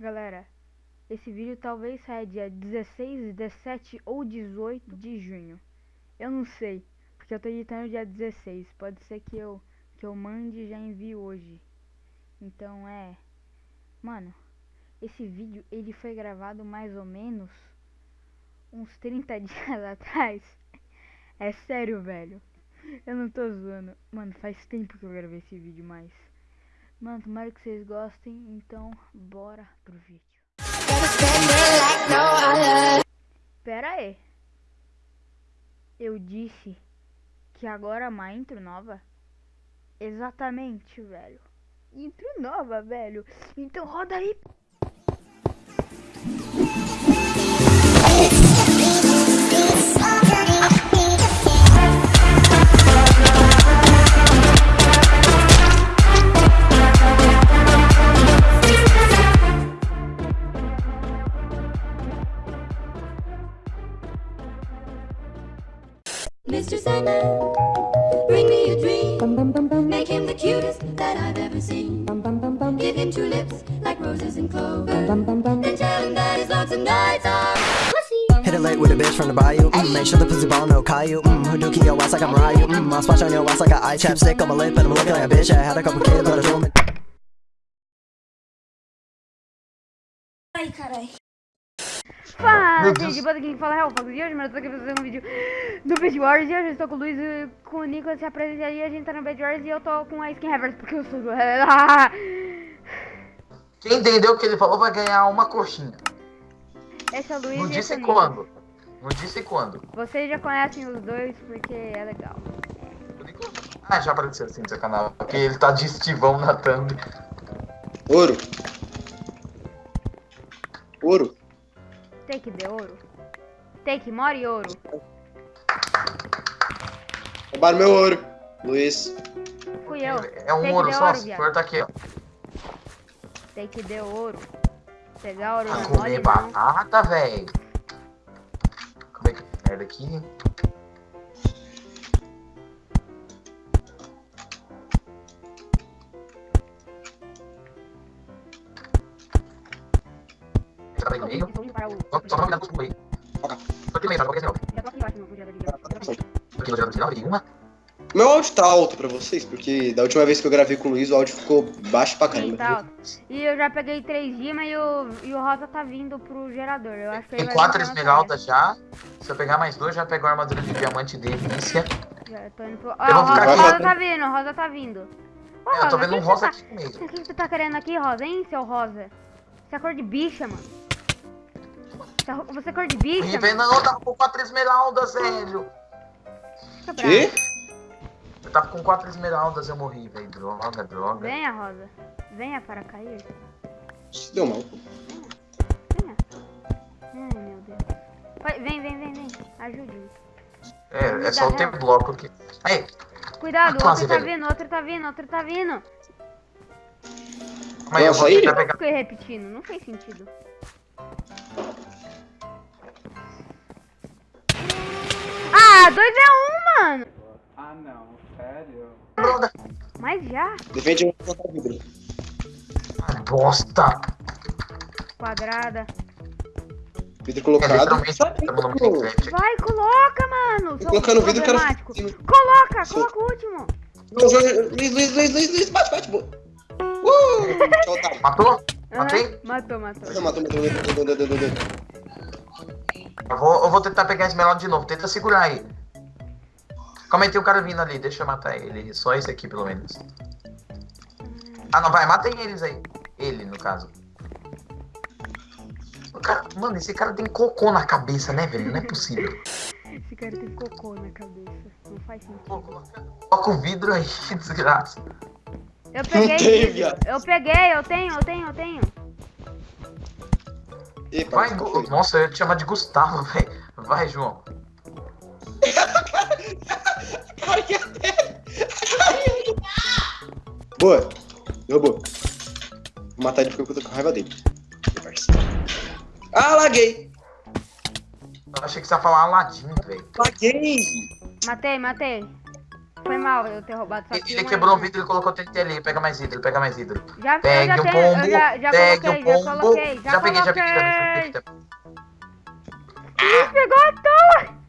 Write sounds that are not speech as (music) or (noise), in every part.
Galera, esse vídeo talvez saia dia 16, 17 ou 18 de junho. Eu não sei, porque eu tô editando dia 16. Pode ser que eu que eu mande e já envie hoje. Então é, mano, esse vídeo ele foi gravado mais ou menos uns 30 (laughs) dias atrás. É sério, velho. Eu não tô zoando. Mano, faz tempo que eu gravei esse vídeo, mas Mano, tomara que vocês gostem, então bora pro vídeo. Pera aí. Eu disse que agora uma intro nova? Exatamente, velho. Intro nova, velho. Então roda aí. Mr. Sandman, bring me a dream. Make him the cutest that I've ever seen. Give him two lips like roses and clover. And tell him that his lonesome nights are pussy. Hit it late with a bitch from the bayou. Mm, make sure the pussy ball no Caillou. Mm, Hadouken your ass like I'm Ryu. Mm, I'll splash on your ass like a eye chapstick on my lip and I'm looking like a bitch. I had a couple kids, but I told me. Ai, carai. Fala, gente, bota aqui fala real, Fox, e hoje, mas eu tô aqui fazendo um vídeo do Bed Wars e hoje eu estou com o Luiz e com o Nicolas se apresenta aí, a gente tá no Bed Wars e eu tô com a Skin Reverse, porque eu sou... (laughs) Quem entendeu o que ele falou vai ganhar uma coxinha. Esse é o Luiz Não e disse é o quando. Não disse quando. Vocês já conhecem os dois porque é legal. Ah, já apareceu assim no seu canal. Porque ele tá de estivão na thumb. Ouro. Ouro. Take de ouro. Take more ouro. Roubaram meu ouro. Luiz. Fui eu. É um Take ouro só. ouro, for tá aqui, ó. Take de ouro. Pegar ouro Vai não comer batata, velho. Como é que merda aqui? Tô aqui no gerador uma. Meu áudio tá alto pra vocês, porque da última vez que eu gravei com o Luiz, o áudio ficou baixo pra Sim, caramba. tá alto. E eu já peguei três dimas e o, e o Rosa tá vindo pro gerador. Eu acho que ele Tem vai quatro vir na nossa esmeraldas já. Se eu pegar mais dois, já pego a armadura de diamante delícia. Já tô indo pro... Eu vou ficar Rosa, aqui. Rosa tá vindo, o Rosa tá vindo. Ô, É, eu tô vendo um rosa que aqui tá... O que que você tá querendo aqui, Rosa, hein, seu Rosa? Você é cor de bicha, mano. Você é- Você é cor de bicha, mano. não, eu tava com quatro esmeraldas, velho. Que? Eu tava com quatro esmeraldas, eu morri, velho. Droga, droga. Venha, Rosa. Venha para cair. Deu mal. Venha. Ai, meu Deus. Vem, vem, vem, vem. Ajude. É, é só ter bloco aqui. Aí, Cuidado, Ah, outro tá vindo, outro tá vindo, outro tá vindo. aí, eu vou tentar pegar. Fiquei repetindo, não fez sentido. Ah, 2 é 1, mano. Ah não, sério? Mas já. Defende o contra vidro. Ah, bosta. Quadrada. Vidro colocado. tá. Vai, coloca, mano. Tô colocando vidro, cara. Coloca, Sou- coloca o último. Luiz, Luiz, Luiz, Luiz, Luiz, Luiz, bate, bate, boa. Uh! Tchau, (laughs) otário. Matou? Matei? Matou, matou. Matou, matou, matou, matou, matou, matou, matou. Eu vou, eu vou tentar pegar a esmeralda de novo. Tenta segurar aí. Calma aí, tem um cara vindo ali. Deixa eu matar ele. Só esse aqui, pelo menos. Ah, não, vai. Matem eles aí. Ele, no caso. O cara- mano, esse cara tem cocô na cabeça, né, velho? Não é possível. Esse cara tem cocô na cabeça. Não faz sentido. Pô, coloca coloca o vidro aí, (laughs) desgraça. Eu peguei. Eu peguei, eu tenho, eu tenho, eu tenho. Epa, Vai, Gu-? Nossa, eu ia te chamar de Gustavo, (laughs) velho. Vai, João. Boa. Derrubou. Vou matar ele porque eu tô com raiva dele. Ah, laguei. Eu achei que você ia falar Aladdin, velho. Laguei. Matei, matei. Foi mal eu ter roubado sua Ele quebrou o vidro e colocou TNT ali. Pega mais vidro, pega mais vidro. Já, Pegue já o pombo, já, já pegue coloquei, o já pombo. coloquei, já, Já peguei, já peguei já peguei. Ih, pegou à toa!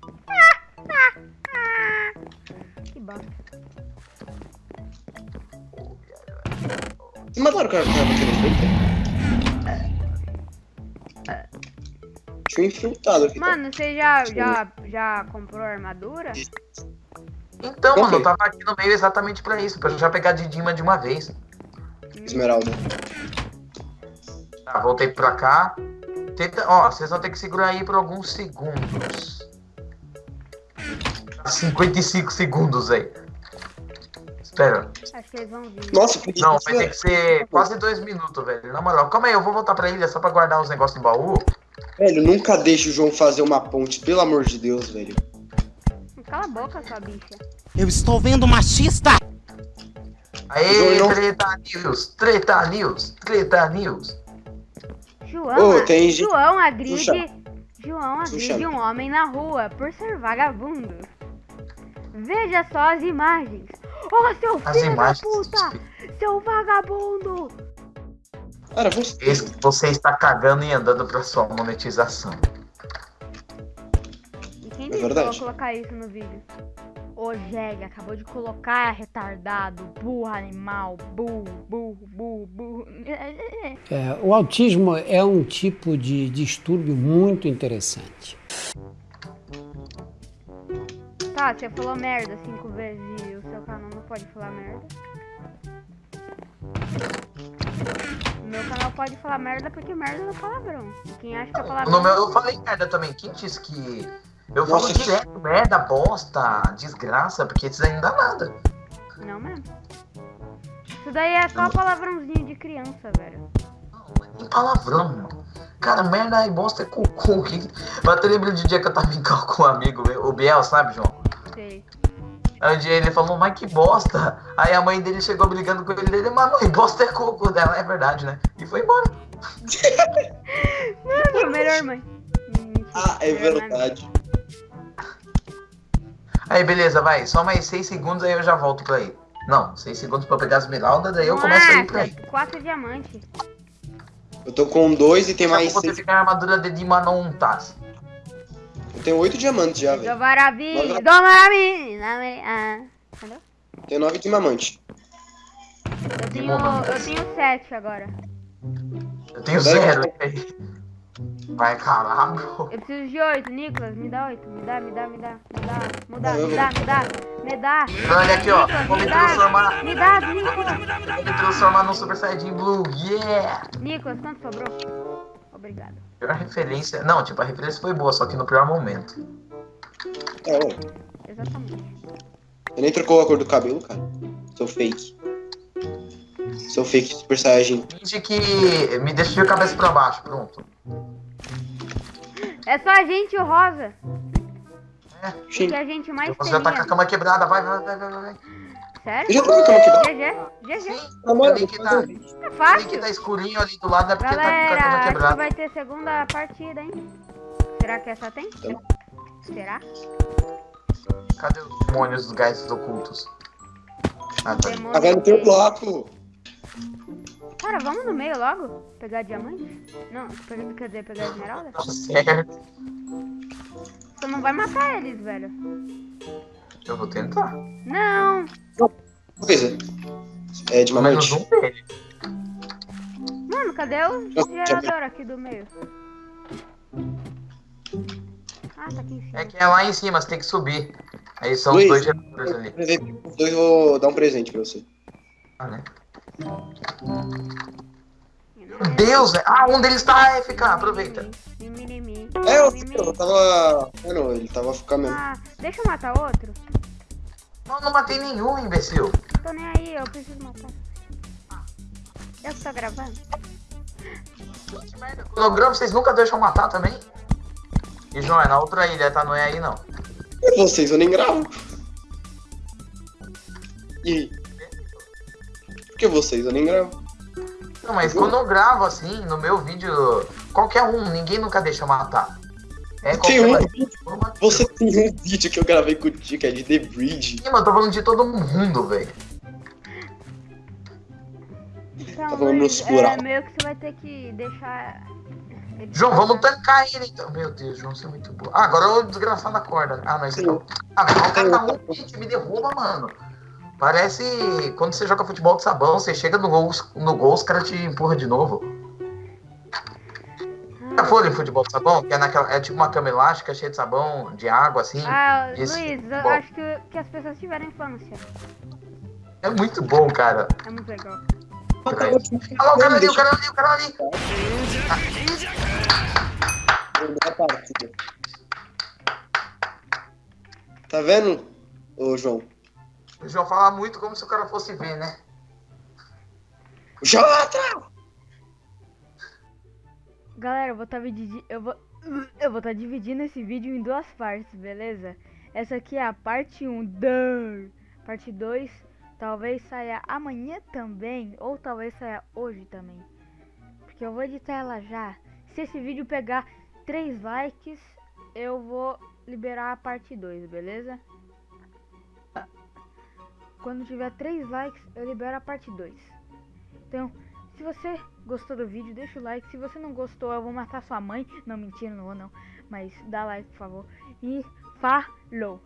que bosta. Vocês mataram o cara que tava batendo frente? Tinha infiltrado aqui. tá? Mano, você já, já, já comprou armadura? Então, Ok. mano, eu tava aqui no meio exatamente pra isso, pra já pegar de Dima de uma vez. Esmeralda. Tá, voltei pra cá. Tenta, ó, vocês vão ter que segurar aí por alguns segundos. 55 segundos aí. Espera. Acho que eles vão vir. Nossa, Não, vai ter que ser quase dois minutos, velho. Na moral, calma aí, eu vou voltar pra ilha só pra guardar os negócios no baú. Velho, nunca deixe o João fazer uma ponte, pelo amor de Deus, velho. Cala a boca, sua bicha. Eu estou vendo machista! Aê, João. treta news, treta news, treta news. João, Ô, tem João agride. Puxa. João agride Puxa. um homem na rua por ser vagabundo. Veja só as imagens. Oh, seu As filho da puta! Seu vagabundo! Cara, você. Esse- Você está cagando e andando pra sua monetização. E É que eu vou verdade. colocar isso no vídeo? Ô, Jeg, acabou de colocar retardado, burro, animal, burro, burro, burro, burro. É, o autismo é um tipo de distúrbio muito interessante. Tá, você falou merda cinco vezes e o seu canal não pode falar merda. O meu canal pode falar merda porque merda é palavrão. Quem acha que é palavrão. No meu eu falei merda também. Quem disse que. Eu falo Nossa, direto, merda, bosta, desgraça, porque isso aí não dá nada. Não mesmo. Isso daí é só palavrãozinho de criança, velho. Tem palavrão, mano. Cara, merda e bosta é cocô. Que... Eu até lembro de dia que eu tava em cal com um amigo, o Biel, sabe, João? Sei. Aí um dia ele falou, mas que bosta. Aí a mãe dele chegou brigando com ele, ele, mas mãe, bosta é coco dela, é verdade, né? E foi embora. (laughs) Mano, melhor mãe. Ah, é verdade. Aí, beleza, vai. Só mais seis segundos aí eu já volto pra aí. Não, seis segundos pra pegar as esmeraldas, daí eu começo a ir pra aí. Nossa, quatro diamantes. Eu tô com dois e tem Daqui mais pouco você seis. fica a armadura de Dima não tá. Eu tenho oito diamantes já, velho. Dovarabi, Dovarabi. Ah, entendeu? Tenho nove diamantes. Eu tenho, eu tenho sete agora. Eu tenho Daí- zero. Vai, caralho. Eu preciso de oito, Nicolas. Me dá oito. Me dá, me dá, me dá. Me dá, me dá, me dá, me dá. Me dá. Olha aqui, ó. Vou me me dá. transformar. Me dá, Nicolas. Vou me transformar no Super Saiyajin Blue. Yeah! Nicolas, quanto sobrou? Obrigado. Pior referência. Não, tipo, a referência foi boa, só que no pior momento. É. Exatamente. Você nem trocou a cor do cabelo, cara. Sou fake. Sou fake Super Saiyajin. Finge que me deixa de cabeça pra baixo, pronto. É só a gente o rosa. Sim. Que a gente mais Você tá com a cama quebrada, vai, vai, vai, vai, vai. Sério? Eu já tô com a cama quebrada. GG. GG. O link vou tá, o. É link fácil. tá escurinho ali do lado, é porque tá com a Galera, cama que quebrada. vai ter segunda partida, hein? Será que essa tem? Então. Será? Cadê os demônios dos gases ocultos? Ah, tá. Tá vendo? Tem que- um bloco. Cara, vamos no meio logo? Pegar diamante? Não, pe- quer dizer, pegar esmeralda? Tá certo. Você não vai matar eles, velho. Eu vou tentar. Não! Coisa. É de. Mano, cadê o gerador aqui do meio? Ah, tá aqui em cima. É que é lá em cima, você tem que subir. Aí são Luiz, os dois geradores ali. Dois vou dar um presente pra você. Ah, né? Meu Deus, velho. Ah, um deles tá AFK, aproveita. É, eu, Mimimi. eu tava. Mano, ele tava ficando mesmo. Ah, deixa eu matar outro. Não, não matei nenhum, imbecil. Tô nem aí, eu preciso matar. Eu que tô gravando? Quando eu gravo, vocês nunca deixam matar também? E João, é na outra ilha, tá? Não é aí não. E vocês, eu nem gravo. E aí? Por que vocês, eu nem gravo? Não, mas quando eu gravo assim, no meu vídeo, qualquer um, ninguém nunca deixa eu matar. É Tem um qualquer vídeo. Você tem um vídeo que eu gravei contigo, que é de The Bridge. Ih, mano, tô falando de todo mundo, velho. Então, Tá falando nos plural. é meio que você vai ter que deixar. João, vamos tancar ele então. Meu Deus, João, você é muito bom. Ah, agora o desgraçado da corda. Ah, não, esse Sim. Ah, mas o cara tá Sim. hit, me derruba, mano. Parece quando você joga futebol de sabão, você chega no gol, no gol os caras te empurram de novo. Já foi em futebol de sabão? Que é, naquela, é tipo uma cama elástica cheia de sabão, de água, assim. Ah, Luiz, eu futebol. acho que, que as pessoas tiveram infância. É muito bom, cara. É muito legal. Olha lá, o cara ali, o cara ali, o cara ali. Tá vendo, ô João? O João fala muito como se o cara fosse ver, né? Jota! Galera, eu vou estar dividindo. Eu vou. Eu vou estar dividindo esse vídeo em duas partes, beleza? Essa aqui é a parte 1 da. Parte 2 talvez saia amanhã também. Ou talvez saia hoje também. Porque eu vou editar ela já. Se esse vídeo pegar 3 likes, eu vou liberar a parte 2, beleza? Quando tiver 3 likes, eu libero a parte 2. Então, se você gostou do vídeo, deixa o like. Se você não gostou, eu vou matar sua mãe. Não, mentira, não vou não. Mas dá like, por favor. E falou!